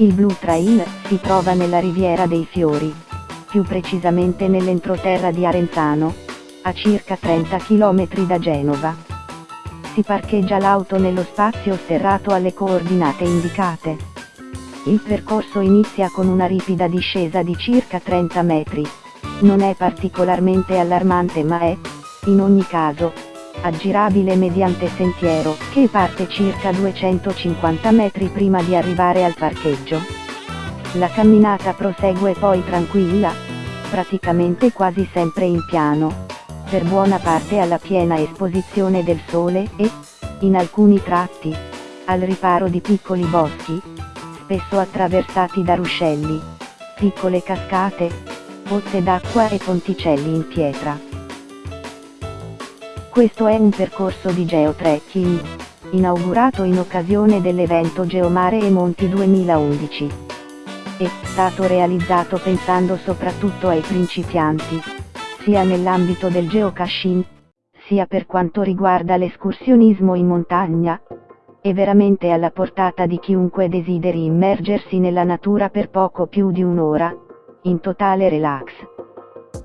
Il Blue Trail si trova nella Riviera dei Fiori, più precisamente nell'entroterra di Arenzano, a circa 30 km da Genova. Si parcheggia l'auto nello spazio serrato alle coordinate indicate. Il percorso inizia con una ripida discesa di circa 30 metri. Non è particolarmente allarmante ma è, in ogni caso, aggirabile mediante sentiero, che parte circa 250 metri prima di arrivare al parcheggio. La camminata prosegue poi tranquilla, praticamente quasi sempre in piano, per buona parte alla piena esposizione del sole e, in alcuni tratti, al riparo di piccoli boschi, spesso attraversati da ruscelli, piccole cascate, pozze d'acqua e ponticelli in pietra. Questo è un percorso di geotrekking, inaugurato in occasione dell'evento Geomare e Monti 2011. È stato realizzato pensando soprattutto ai principianti, sia nell'ambito del geocaching, sia per quanto riguarda l'escursionismo in montagna. È veramente alla portata di chiunque desideri immergersi nella natura per poco più di un'ora, in totale relax.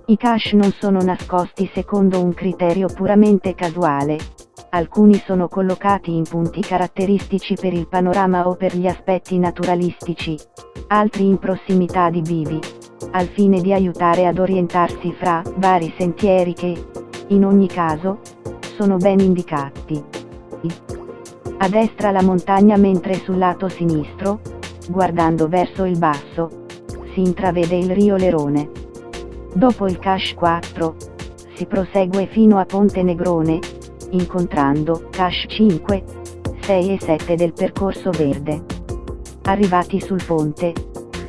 I cache non sono nascosti secondo un criterio puramente casuale. Alcuni sono collocati in punti caratteristici per il panorama o per gli aspetti naturalistici, altri in prossimità di bivi, al fine di aiutare ad orientarsi fra vari sentieri che, in ogni caso, sono ben indicati. A destra la montagna mentre sul lato sinistro, guardando verso il basso, si intravede il rio Lerone. Dopo il Cache 4, si prosegue fino a Ponte Negrone, incontrando Cache 5, 6 e 7 del percorso verde. Arrivati sul ponte,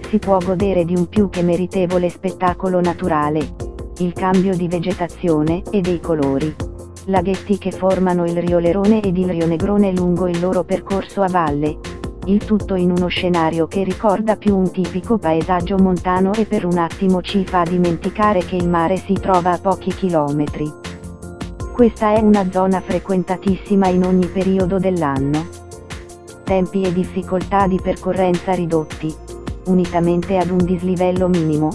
si può godere di un più che meritevole spettacolo naturale, il cambio di vegetazione e dei colori. Laghetti che formano il Rio Lerone ed il Rio Negrone lungo il loro percorso a valle, il tutto in uno scenario che ricorda più un tipico paesaggio montano e per un attimo ci fa dimenticare che il mare si trova a pochi chilometri. Questa è una zona frequentatissima in ogni periodo dell'anno. Tempi e difficoltà di percorrenza ridotti, unitamente ad un dislivello minimo,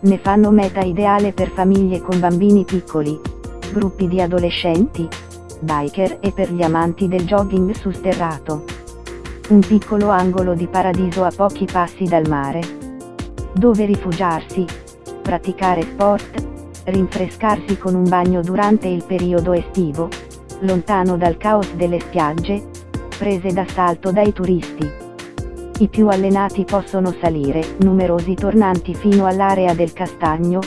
ne fanno meta ideale per famiglie con bambini piccoli, gruppi di adolescenti, biker e per gli amanti del jogging su sterrato un piccolo angolo di paradiso a pochi passi dal mare. Dove rifugiarsi, praticare sport, rinfrescarsi con un bagno durante il periodo estivo, lontano dal caos delle spiagge, prese d'assalto dai turisti. I più allenati possono salire, numerosi tornanti fino all'area del Castagno,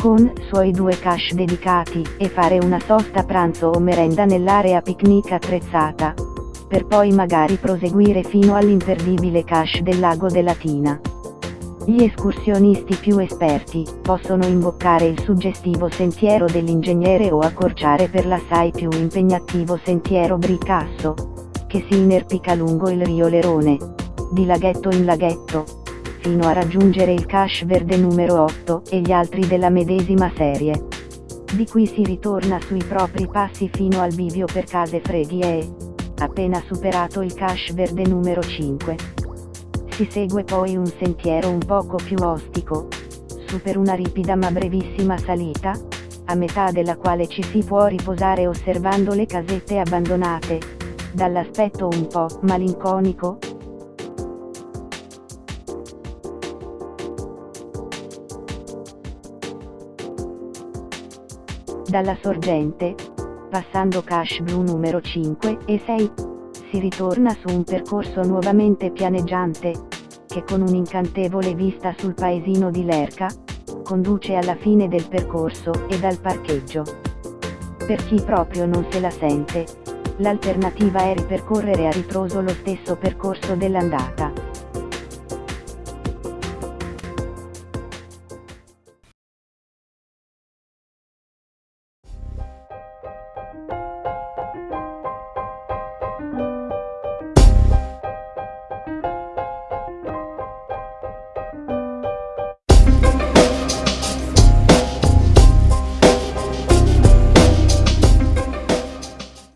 con suoi due cache dedicati, e fare una sosta pranzo o merenda nell'area picnic attrezzata per poi magari proseguire fino all'imperdibile cache del lago della Tina. Gli escursionisti più esperti possono imboccare il suggestivo sentiero dell'ingegnere o accorciare per l'assai più impegnativo sentiero Bricasso, che si inerpica lungo il rio Lerone, di laghetto in laghetto, fino a raggiungere il cache verde numero 8 e gli altri della medesima serie. Di qui si ritorna sui propri passi fino al bivio per case freddi e, appena superato il cache verde numero 5. Si segue poi un sentiero un poco più ostico, su per una ripida ma brevissima salita, a metà della quale ci si può riposare osservando le casette abbandonate, dall'aspetto un po' malinconico, dalla sorgente, passando Cache Blu numero 5 e 6, si ritorna su un percorso nuovamente pianeggiante, che con un'incantevole vista sul paesino di Lerca, conduce alla fine del percorso e dal parcheggio. Per chi proprio non se la sente, l'alternativa è ripercorrere a ritroso lo stesso percorso dell'andata.